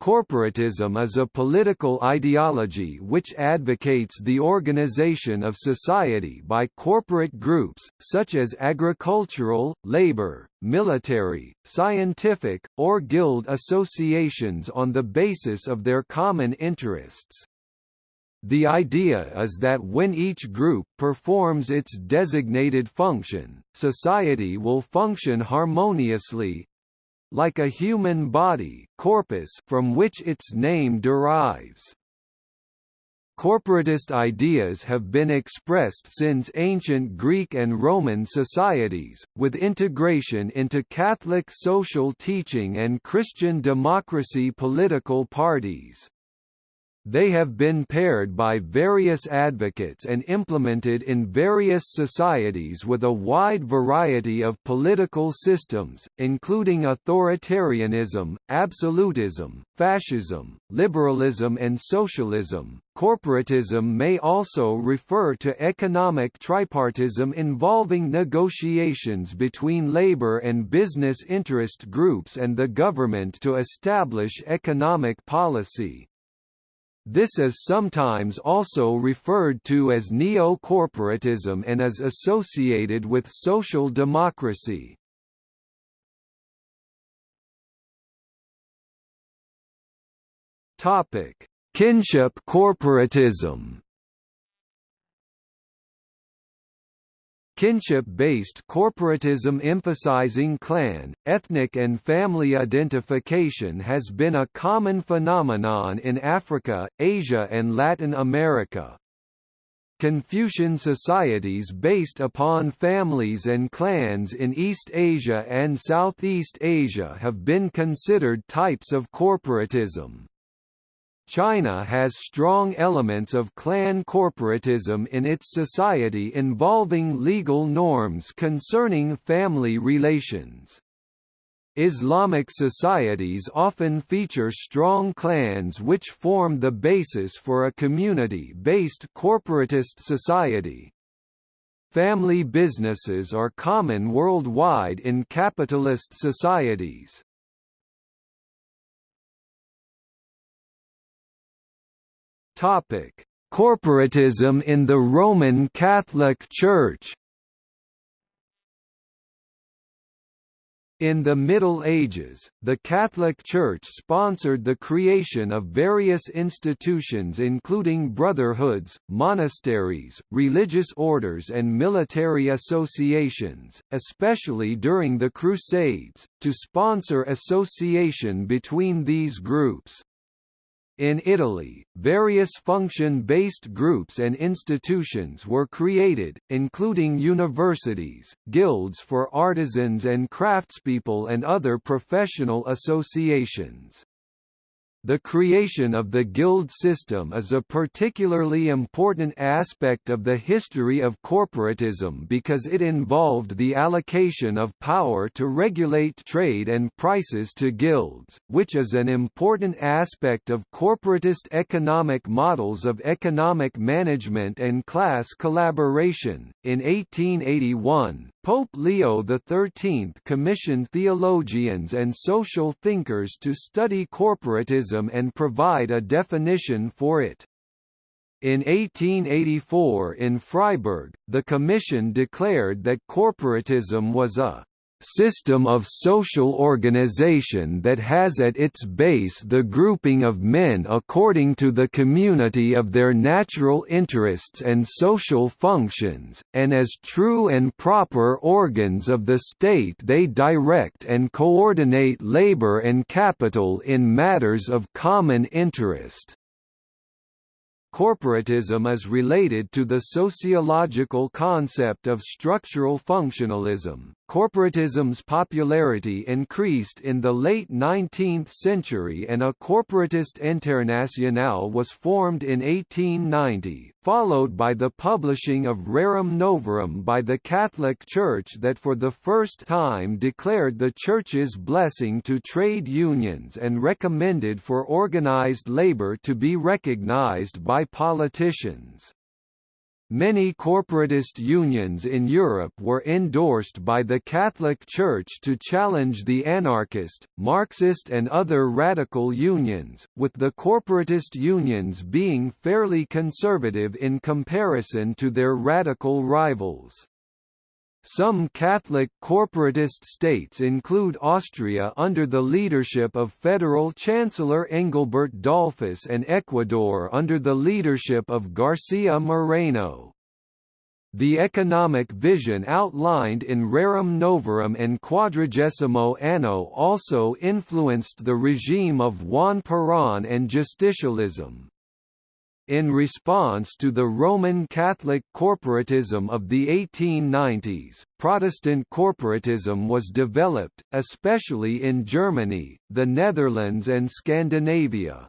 Corporatism is a political ideology which advocates the organization of society by corporate groups, such as agricultural, labor, military, scientific, or guild associations on the basis of their common interests. The idea is that when each group performs its designated function, society will function harmoniously, like a human body corpus from which its name derives. Corporatist ideas have been expressed since ancient Greek and Roman societies, with integration into Catholic social teaching and Christian democracy political parties. They have been paired by various advocates and implemented in various societies with a wide variety of political systems, including authoritarianism, absolutism, fascism, liberalism and socialism. Corporatism may also refer to economic tripartism involving negotiations between labor and business interest groups and the government to establish economic policy. This is sometimes also referred to as neo-corporatism and is associated with social democracy. Topic: Kinship corporatism. Kinship-based corporatism emphasizing clan, ethnic and family identification has been a common phenomenon in Africa, Asia and Latin America. Confucian societies based upon families and clans in East Asia and Southeast Asia have been considered types of corporatism. China has strong elements of clan corporatism in its society involving legal norms concerning family relations. Islamic societies often feature strong clans which form the basis for a community-based corporatist society. Family businesses are common worldwide in capitalist societies. Topic: Corporatism in the Roman Catholic Church. In the Middle Ages, the Catholic Church sponsored the creation of various institutions including brotherhoods, monasteries, religious orders and military associations, especially during the Crusades, to sponsor association between these groups. In Italy, various function-based groups and institutions were created, including universities, guilds for artisans and craftspeople and other professional associations. The creation of the guild system is a particularly important aspect of the history of corporatism because it involved the allocation of power to regulate trade and prices to guilds, which is an important aspect of corporatist economic models of economic management and class collaboration. In 1881, Pope Leo XIII commissioned theologians and social thinkers to study corporatism and provide a definition for it. In 1884 in Freiburg, the Commission declared that corporatism was a system of social organization that has at its base the grouping of men according to the community of their natural interests and social functions, and as true and proper organs of the state they direct and coordinate labor and capital in matters of common interest. Corporatism is related to the sociological concept of structural functionalism. Corporatism's popularity increased in the late 19th century and a corporatist internationale was formed in 1890, followed by the publishing of Rerum Novarum by the Catholic Church that for the first time declared the Church's blessing to trade unions and recommended for organized labor to be recognized by politicians. Many corporatist unions in Europe were endorsed by the Catholic Church to challenge the anarchist, Marxist and other radical unions, with the corporatist unions being fairly conservative in comparison to their radical rivals. Some Catholic corporatist states include Austria under the leadership of Federal Chancellor Engelbert Dollfuss and Ecuador under the leadership of Garcia Moreno. The economic vision outlined in Rerum Novarum and Quadragesimo Anno also influenced the regime of Juan Perón and justicialism. In response to the Roman Catholic corporatism of the 1890s, Protestant corporatism was developed, especially in Germany, the Netherlands and Scandinavia.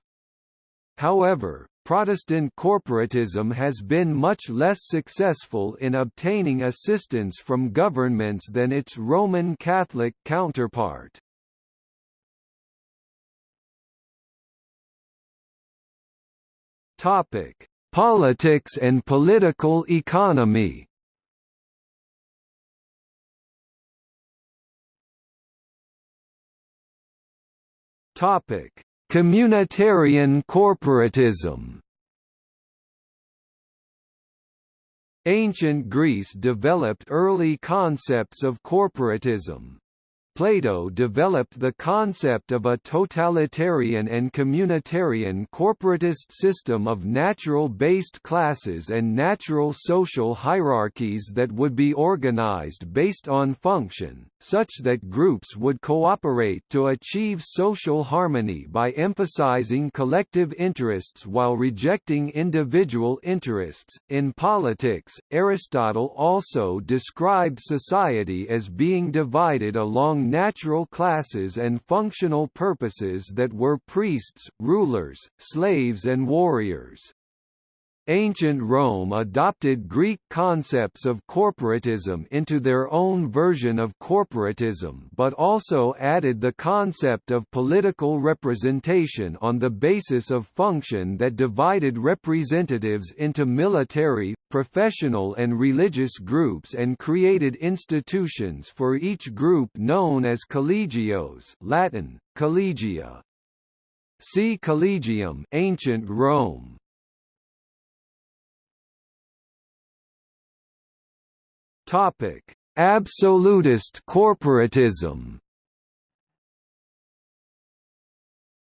However, Protestant corporatism has been much less successful in obtaining assistance from governments than its Roman Catholic counterpart. Topic: Politics and political economy. Topic: Communitarian corporatism. Ancient Greece developed early concepts of corporatism. Plato developed the concept of a totalitarian and communitarian corporatist system of natural-based classes and natural social hierarchies that would be organized based on function, such that groups would cooperate to achieve social harmony by emphasizing collective interests while rejecting individual interests. In politics, Aristotle also described society as being divided along natural classes and functional purposes that were priests, rulers, slaves and warriors. Ancient Rome adopted Greek concepts of corporatism into their own version of corporatism but also added the concept of political representation on the basis of function that divided representatives into military, professional and religious groups and created institutions for each group known as collegios Latin, collegia. See Collegium ancient Rome. Absolutist corporatism.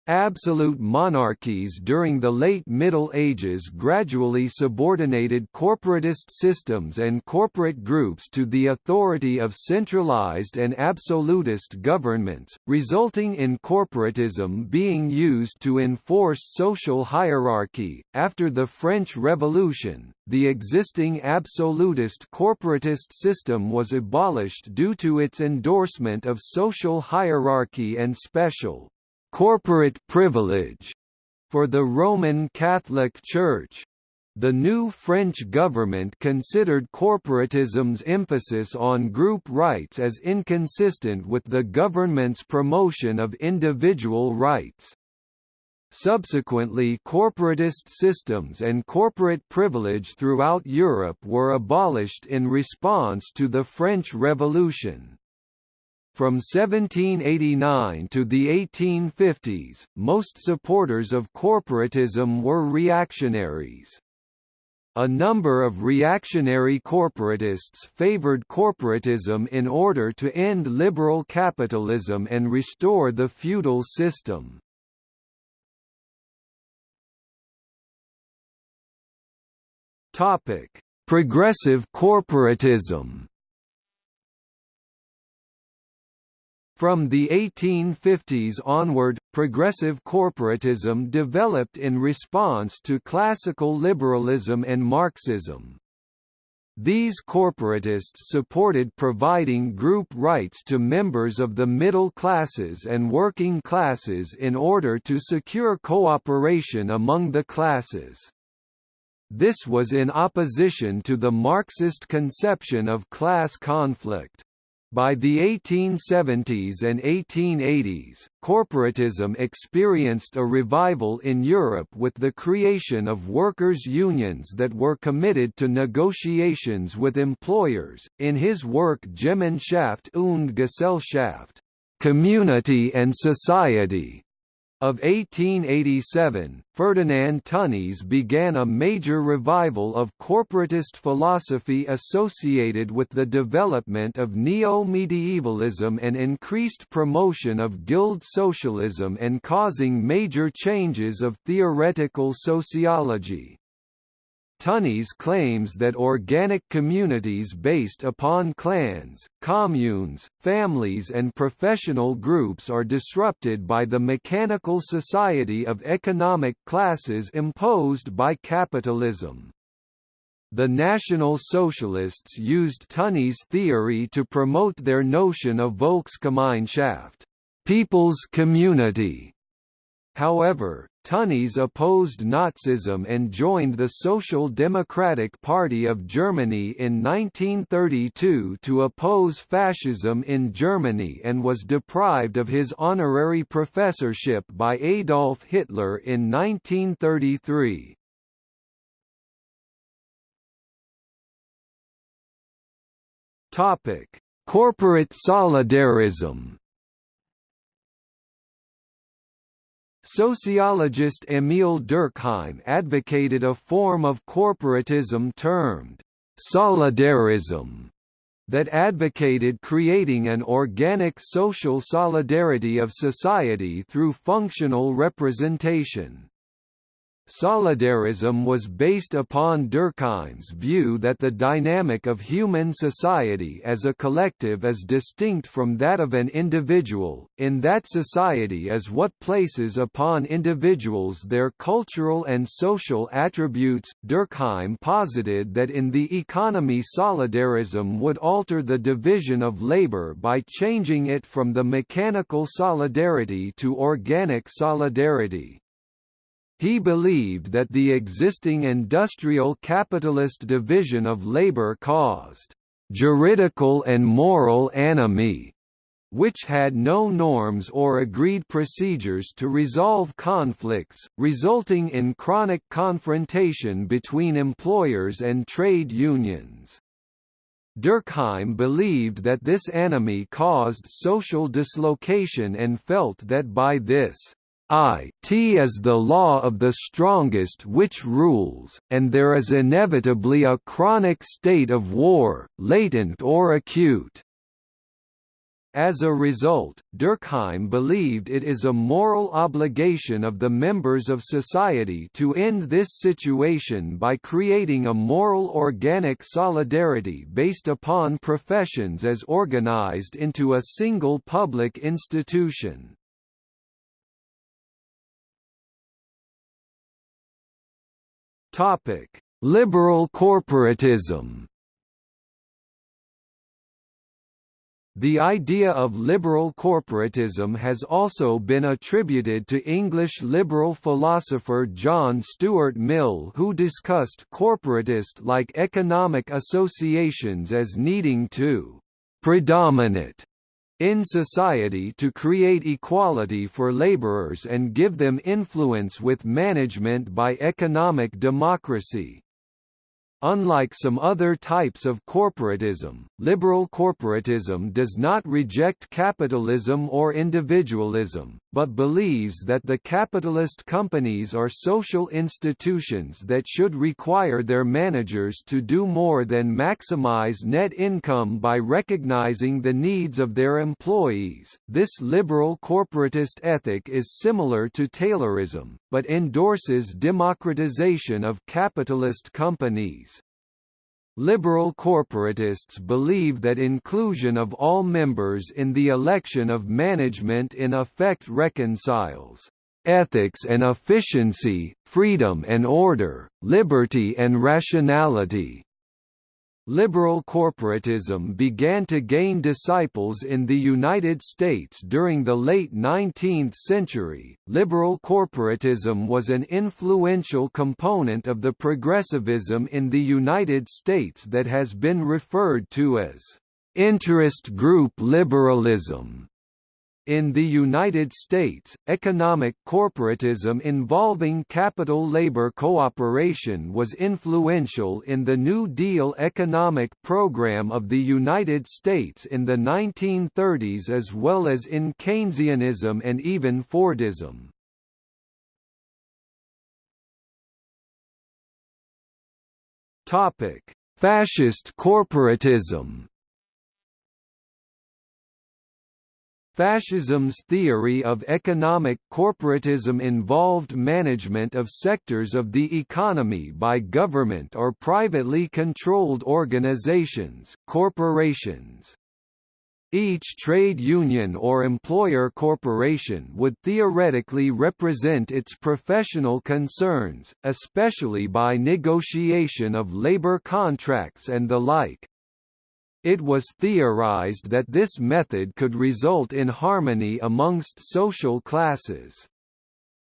Absolute monarchies during the late Middle Ages gradually subordinated corporatist systems and corporate groups to the authority of centralized and absolutist governments, resulting in corporatism being used to enforce social hierarchy. After the French Revolution, the existing absolutist corporatist system was abolished due to its endorsement of social hierarchy and special corporate privilege for the Roman Catholic Church. The new French government considered corporatism's emphasis on group rights as inconsistent with the government's promotion of individual rights. Subsequently corporatist systems and corporate privilege throughout Europe were abolished in response to the French Revolution. From 1789 to the 1850s, most supporters of corporatism were reactionaries. A number of reactionary corporatists favored corporatism in order to end liberal capitalism and restore the feudal system. Progressive corporatism From the 1850s onward, progressive corporatism developed in response to classical liberalism and Marxism. These corporatists supported providing group rights to members of the middle classes and working classes in order to secure cooperation among the classes. This was in opposition to the Marxist conception of class conflict. By the 1870s and 1880s, corporatism experienced a revival in Europe with the creation of workers' unions that were committed to negotiations with employers. In his work Gemeinschaft und Gesellschaft, Community and Society, of 1887, Ferdinand Tönnies began a major revival of corporatist philosophy associated with the development of neo-medievalism and increased promotion of guild socialism and causing major changes of theoretical sociology. Tönnies claims that organic communities based upon clans, communes, families and professional groups are disrupted by the mechanical society of economic classes imposed by capitalism. The National Socialists used Tönnies' theory to promote their notion of Volksgemeinschaft people's community", However, Tönnies opposed Nazism and joined the Social Democratic Party of Germany in 1932 to oppose fascism in Germany and was deprived of his honorary professorship by Adolf Hitler in 1933. Corporate solidarism Sociologist Emil Durkheim advocated a form of corporatism termed solidarism that advocated creating an organic social solidarity of society through functional representation. Solidarism was based upon Durkheim's view that the dynamic of human society as a collective is distinct from that of an individual, in that society is what places upon individuals their cultural and social attributes. Durkheim posited that in the economy solidarism would alter the division of labor by changing it from the mechanical solidarity to organic solidarity. He believed that the existing industrial capitalist division of labor caused juridical and moral anomie, which had no norms or agreed procedures to resolve conflicts, resulting in chronic confrontation between employers and trade unions. Durkheim believed that this anomie caused social dislocation and felt that by this I t is the law of the strongest which rules, and there is inevitably a chronic state of war, latent or acute. As a result, Durkheim believed it is a moral obligation of the members of society to end this situation by creating a moral organic solidarity based upon professions as organized into a single public institution. Topic: Liberal corporatism. The idea of liberal corporatism has also been attributed to English liberal philosopher John Stuart Mill who discussed corporatist-like economic associations as needing to «predominate» in society to create equality for laborers and give them influence with management by economic democracy. Unlike some other types of corporatism, liberal corporatism does not reject capitalism or individualism, but believes that the capitalist companies are social institutions that should require their managers to do more than maximize net income by recognizing the needs of their employees. This liberal corporatist ethic is similar to Taylorism, but endorses democratization of capitalist companies. Liberal corporatists believe that inclusion of all members in the election of management in effect reconciles ethics and efficiency, freedom and order, liberty and rationality. Liberal corporatism began to gain disciples in the United States during the late 19th century. Liberal corporatism was an influential component of the progressivism in the United States that has been referred to as interest group liberalism in the United States, economic corporatism involving capital-labor cooperation was influential in the New Deal economic program of the United States in the 1930s as well as in Keynesianism and even Fordism. Fascist corporatism Fascism's theory of economic corporatism involved management of sectors of the economy by government or privately controlled organizations corporations. Each trade union or employer corporation would theoretically represent its professional concerns, especially by negotiation of labor contracts and the like. It was theorized that this method could result in harmony amongst social classes.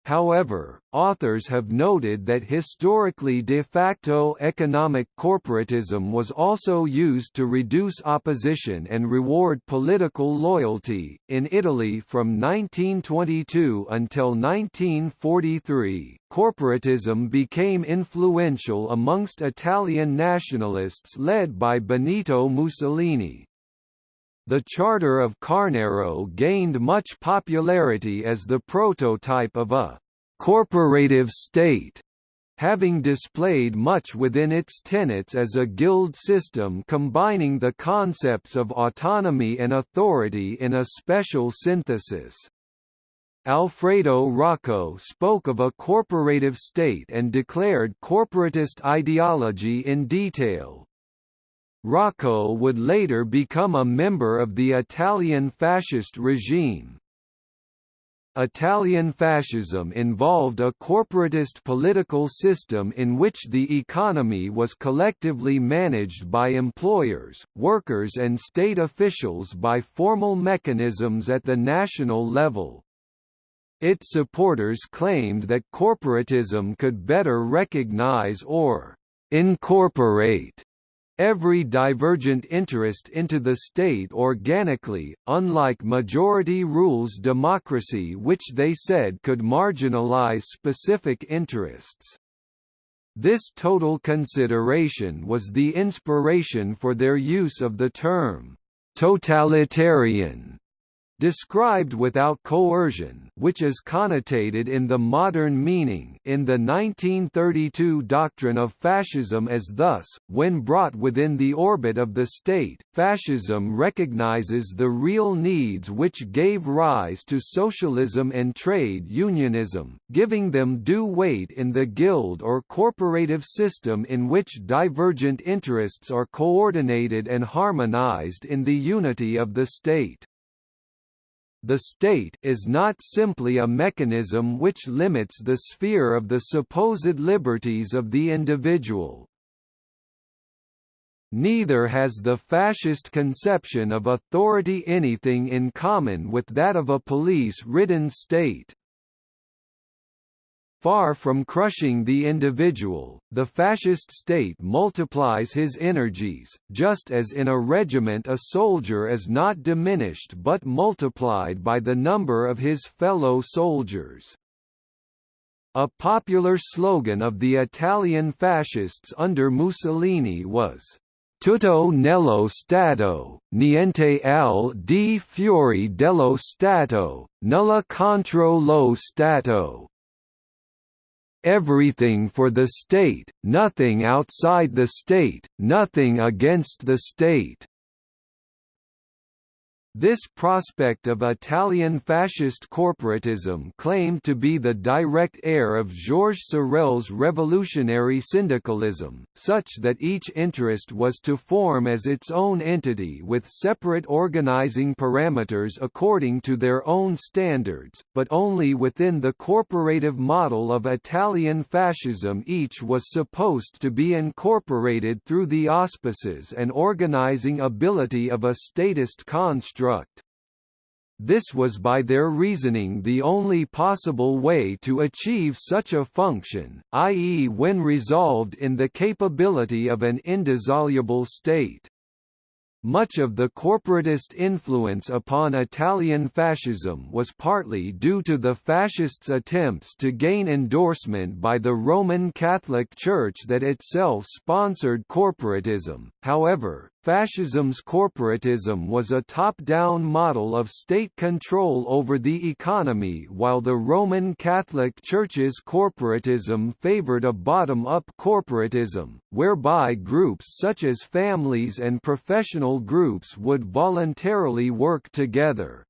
However, authors have noted that historically de facto economic corporatism was also used to reduce opposition and reward political loyalty. In Italy from 1922 until 1943, corporatism became influential amongst Italian nationalists led by Benito Mussolini, the Charter of Carnaro gained much popularity as the prototype of a «corporative state», having displayed much within its tenets as a guild system combining the concepts of autonomy and authority in a special synthesis. Alfredo Rocco spoke of a corporative state and declared corporatist ideology in detail, Rocco would later become a member of the Italian fascist regime. Italian fascism involved a corporatist political system in which the economy was collectively managed by employers, workers and state officials by formal mechanisms at the national level. Its supporters claimed that corporatism could better recognize or incorporate every divergent interest into the state organically, unlike majority rules democracy which they said could marginalize specific interests. This total consideration was the inspiration for their use of the term, "...totalitarian", described without coercion which is connotated in the modern meaning in the 1932 doctrine of fascism as thus, when brought within the orbit of the state, fascism recognizes the real needs which gave rise to socialism and trade unionism, giving them due weight in the guild or corporative system in which divergent interests are coordinated and harmonized in the unity of the state. The state is not simply a mechanism which limits the sphere of the supposed liberties of the individual. Neither has the fascist conception of authority anything in common with that of a police-ridden state. Far from crushing the individual, the fascist state multiplies his energies, just as in a regiment a soldier is not diminished but multiplied by the number of his fellow soldiers. A popular slogan of the Italian fascists under Mussolini was, Tutto nello Stato, niente al di fuori dello Stato, nulla contro lo Stato everything for the state, nothing outside the state, nothing against the state. This prospect of Italian fascist corporatism claimed to be the direct heir of Georges Sorel's revolutionary syndicalism, such that each interest was to form as its own entity with separate organizing parameters according to their own standards, but only within the corporative model of Italian fascism each was supposed to be incorporated through the auspices and organizing ability of a statist construct construct. This was by their reasoning the only possible way to achieve such a function, i.e. when resolved in the capability of an indissoluble state. Much of the corporatist influence upon Italian fascism was partly due to the fascists' attempts to gain endorsement by the Roman Catholic Church that itself sponsored corporatism. However, Fascism's corporatism was a top-down model of state control over the economy while the Roman Catholic Church's corporatism favored a bottom-up corporatism, whereby groups such as families and professional groups would voluntarily work together.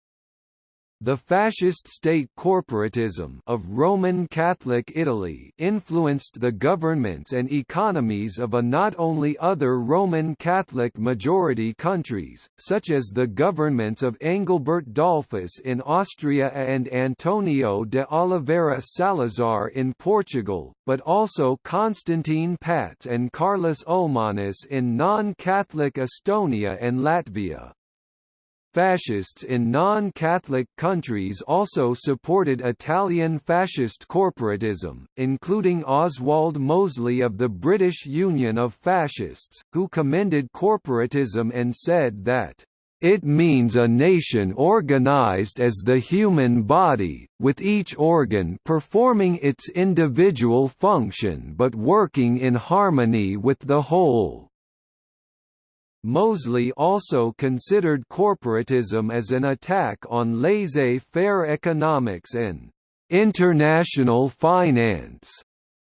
The fascist state corporatism of Roman Catholic Italy influenced the governments and economies of a not only other Roman Catholic majority countries, such as the governments of Engelbert Dollfuss in Austria and Antonio de Oliveira Salazar in Portugal, but also Constantine Päts and Kārlis Ulmanis in non-Catholic Estonia and Latvia. Fascists in non-Catholic countries also supported Italian fascist corporatism, including Oswald Mosley of the British Union of Fascists, who commended corporatism and said that it means a nation organized as the human body, with each organ performing its individual function but working in harmony with the whole. Mosley also considered corporatism as an attack on laissez-faire economics and international finance.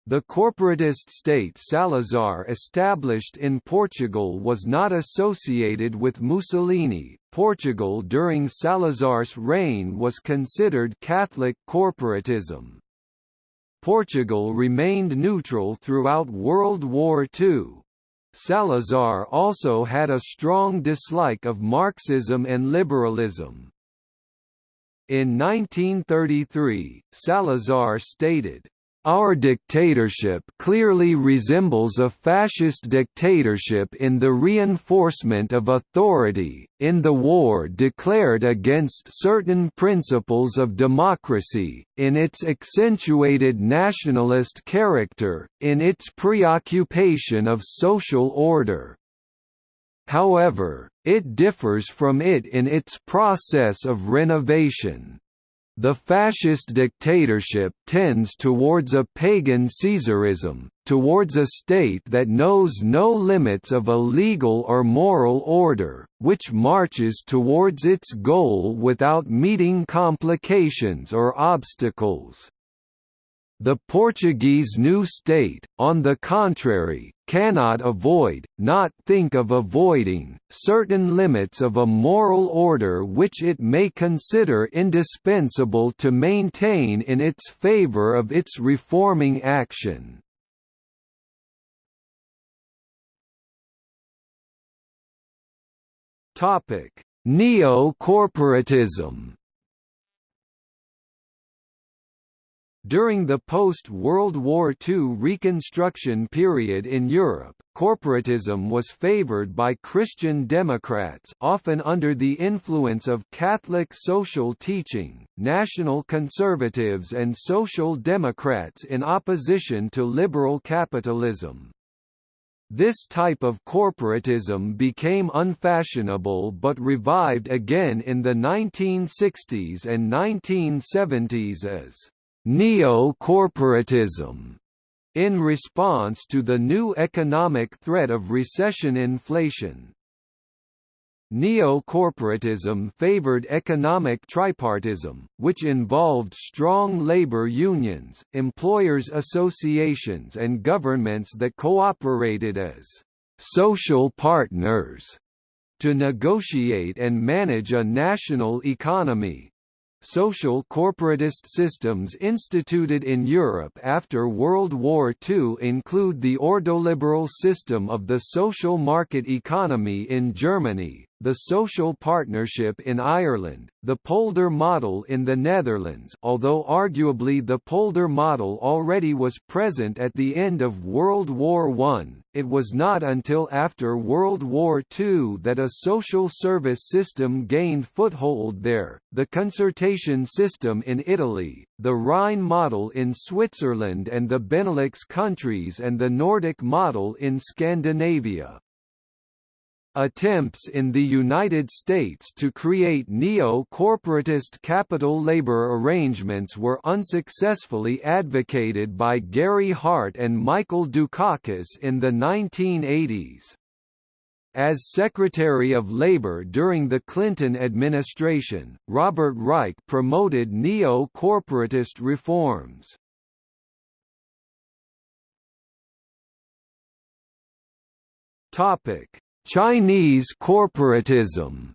The corporatist state Salazar established in Portugal was not associated with Mussolini. Portugal during Salazar's reign was considered Catholic corporatism. Portugal remained neutral throughout World War II, Salazar also had a strong dislike of Marxism and liberalism. In 1933, Salazar stated, our dictatorship clearly resembles a fascist dictatorship in the reinforcement of authority, in the war declared against certain principles of democracy, in its accentuated nationalist character, in its preoccupation of social order. However, it differs from it in its process of renovation. The fascist dictatorship tends towards a pagan Caesarism, towards a state that knows no limits of a legal or moral order, which marches towards its goal without meeting complications or obstacles. The Portuguese new state, on the contrary, cannot avoid, not think of avoiding, certain limits of a moral order which it may consider indispensable to maintain in its favour of its reforming action. Neo-corporatism During the post-World War II Reconstruction period in Europe, corporatism was favored by Christian Democrats often under the influence of Catholic social teaching, national conservatives and social democrats in opposition to liberal capitalism. This type of corporatism became unfashionable but revived again in the 1960s and 1970s as neo-corporatism in response to the new economic threat of recession inflation. Neo-corporatism favored economic tripartism, which involved strong labor unions, employers associations and governments that cooperated as «social partners» to negotiate and manage a national economy, Social corporatist systems instituted in Europe after World War II include the ordoliberal system of the social market economy in Germany, the social partnership in Ireland, the polder model in the Netherlands although arguably the polder model already was present at the end of World War I, it was not until after World War II that a social service system gained foothold there, the concertation system in Italy, the Rhine model in Switzerland and the Benelux countries and the Nordic model in Scandinavia. Attempts in the United States to create neo-corporatist capital labor arrangements were unsuccessfully advocated by Gary Hart and Michael Dukakis in the 1980s. As Secretary of Labor during the Clinton administration, Robert Reich promoted neo-corporatist reforms. Topic: Chinese corporatism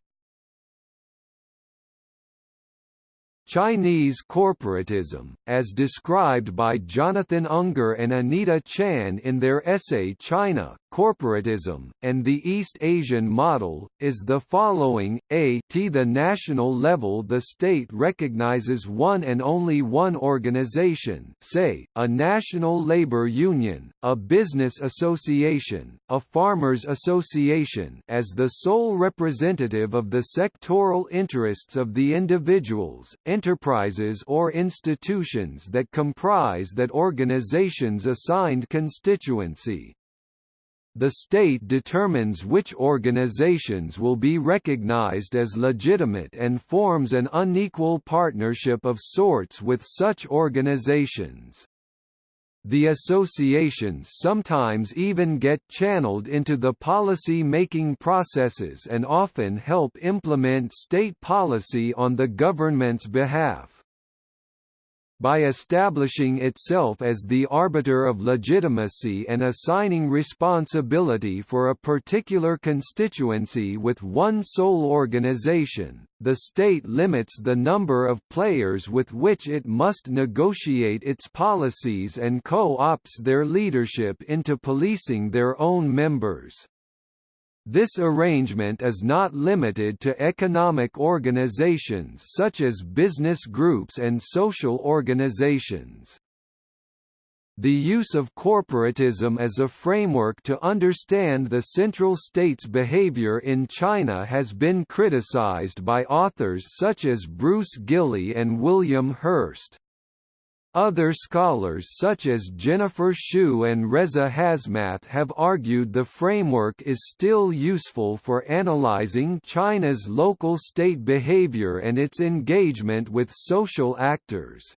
Chinese corporatism, as described by Jonathan Unger and Anita Chan in their essay China, Corporatism, and the East Asian Model, is the following, a t. The national level the state recognizes one and only one organization say, a national labor union, a business association, a farmers association as the sole representative of the sectoral interests of the individuals, enterprises or institutions that comprise that organization's assigned constituency. The state determines which organizations will be recognized as legitimate and forms an unequal partnership of sorts with such organizations. The associations sometimes even get channeled into the policy-making processes and often help implement state policy on the government's behalf. By establishing itself as the arbiter of legitimacy and assigning responsibility for a particular constituency with one sole organization, the state limits the number of players with which it must negotiate its policies and co-opts their leadership into policing their own members. This arrangement is not limited to economic organizations such as business groups and social organizations. The use of corporatism as a framework to understand the central state's behavior in China has been criticized by authors such as Bruce Gilley and William Hurst. Other scholars such as Jennifer Hsu and Reza Hasmath have argued the framework is still useful for analyzing China's local state behavior and its engagement with social actors.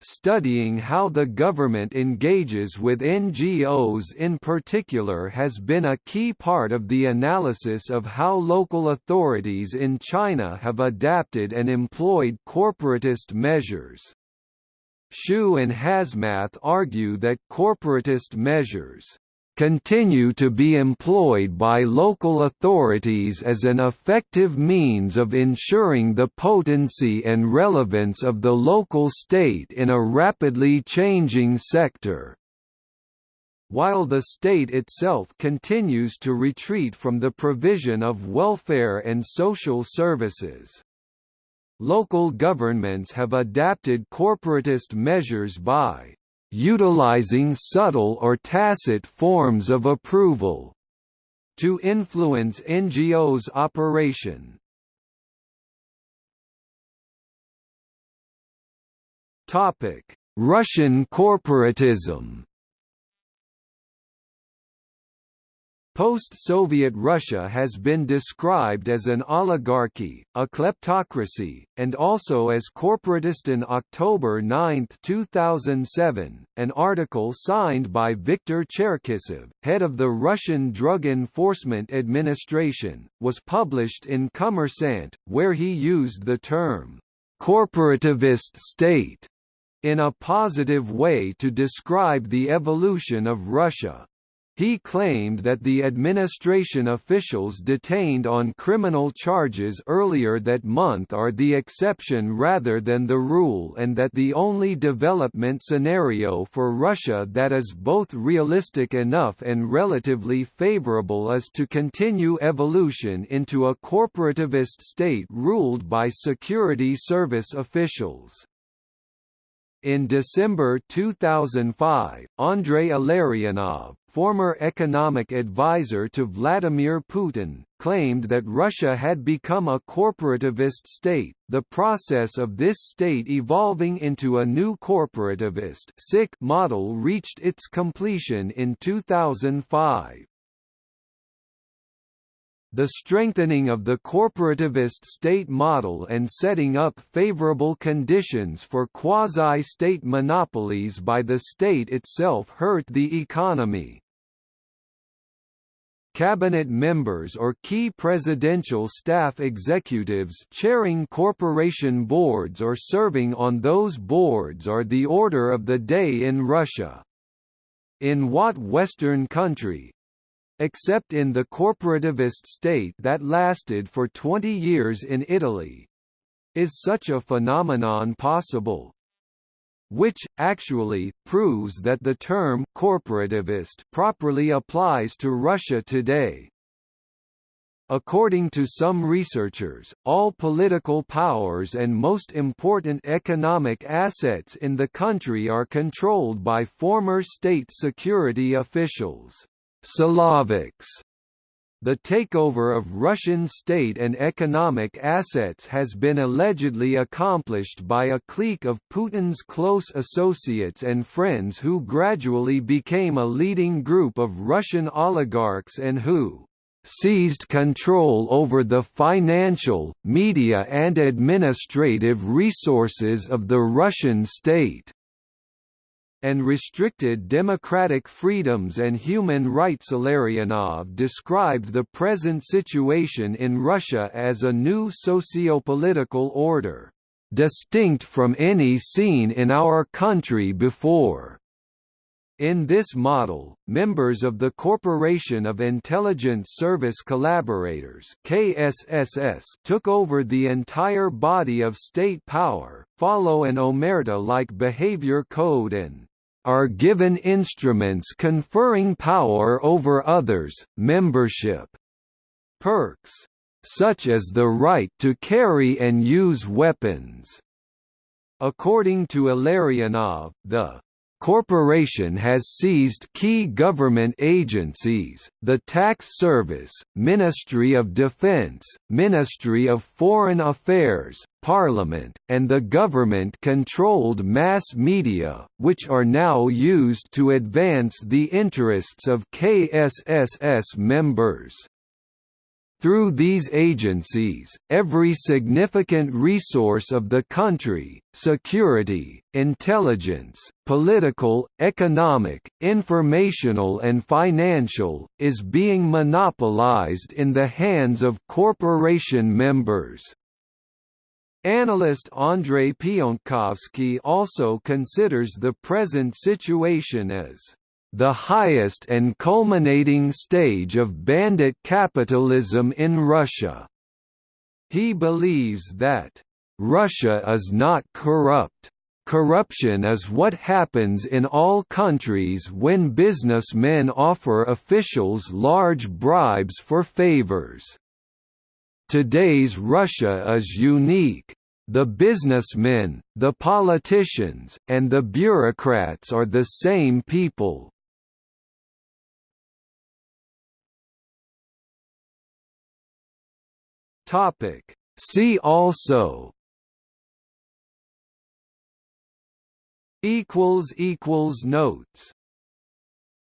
Studying how the government engages with NGOs in particular has been a key part of the analysis of how local authorities in China have adapted and employed corporatist measures. Hsu and Hasmath argue that corporatist measures continue to be employed by local authorities as an effective means of ensuring the potency and relevance of the local state in a rapidly changing sector. While the state itself continues to retreat from the provision of welfare and social services. Local governments have adapted corporatist measures by utilizing subtle or tacit forms of approval to influence NGOs' operation. Topic: Russian corporatism Post-Soviet Russia has been described as an oligarchy, a kleptocracy, and also as corporatist. In October 9, 2007, an article signed by Viktor Cherkesov, head of the Russian Drug Enforcement Administration, was published in Kommersant, where he used the term, corporativist state, in a positive way to describe the evolution of Russia. He claimed that the administration officials detained on criminal charges earlier that month are the exception rather than the rule and that the only development scenario for Russia that is both realistic enough and relatively favorable is to continue evolution into a corporativist state ruled by security service officials. In December 2005, Andrei Illarionov, former economic advisor to Vladimir Putin, claimed that Russia had become a corporativist state, the process of this state evolving into a new corporativist model reached its completion in 2005. The strengthening of the corporativist state model and setting up favorable conditions for quasi-state monopolies by the state itself hurt the economy. Cabinet members or key presidential staff executives chairing corporation boards or serving on those boards are the order of the day in Russia. In what Western country, except in the corporativist state that lasted for 20 years in Italy. Is such a phenomenon possible? Which, actually, proves that the term «corporativist» properly applies to Russia today. According to some researchers, all political powers and most important economic assets in the country are controlled by former state security officials. Siloviks. The takeover of Russian state and economic assets has been allegedly accomplished by a clique of Putin's close associates and friends who gradually became a leading group of Russian oligarchs and who seized control over the financial, media and administrative resources of the Russian state and restricted democratic freedoms and human rights. Illarionov described the present situation in Russia as a new socio-political order, distinct from any seen in our country before. In this model, members of the Corporation of Intelligence Service Collaborators KSSS took over the entire body of state power, follow an omerta-like behavior code and are given instruments conferring power over others, membership perks, such as the right to carry and use weapons. According to Illarionov, the corporation has seized key government agencies, the Tax Service, Ministry of Defense, Ministry of Foreign Affairs, Parliament, and the government-controlled mass media, which are now used to advance the interests of KSSS members. Through these agencies, every significant resource of the country, security, intelligence, political, economic, informational and financial, is being monopolized in the hands of corporation members. Analyst Andrei Piontkovsky also considers the present situation as the highest and culminating stage of bandit capitalism in Russia. He believes that, "...Russia is not corrupt. Corruption is what happens in all countries when businessmen offer officials large bribes for favors. Today's Russia is unique. The businessmen, the politicians, and the bureaucrats are the same people. Topic. See also equals equals notes